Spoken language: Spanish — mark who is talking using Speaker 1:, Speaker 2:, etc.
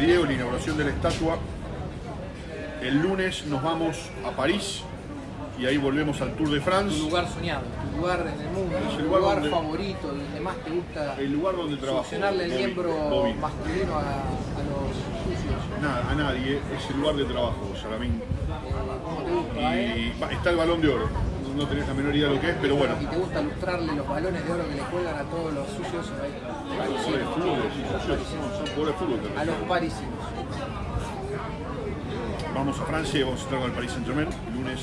Speaker 1: Diego, la inauguración de la estatua. El lunes nos vamos a París y ahí volvemos al Tour de
Speaker 2: Tu
Speaker 1: France.
Speaker 2: lugar soñado, tu lugar en el mundo,
Speaker 1: Es el
Speaker 2: tu
Speaker 1: lugar
Speaker 2: lugar,
Speaker 1: donde-
Speaker 2: favorito, donde más te gusta
Speaker 1: El lugar donde
Speaker 2: succionarle el miembro masculino a, a los sucios.
Speaker 1: Nada, a nadie, es el lugar de trabajo, Salamín.
Speaker 2: ¿Cómo te gusta, eh?
Speaker 1: Y va- está el balón de oro. No- No tenés la menor idea de lo que es, pero bueno.
Speaker 2: Y te gusta lustrarle los balones de oro que le cuelgan a todos los sucios A los parisinos.
Speaker 1: Vamos a Francia y vamos a estar con el Paris Saint Germain. Lunes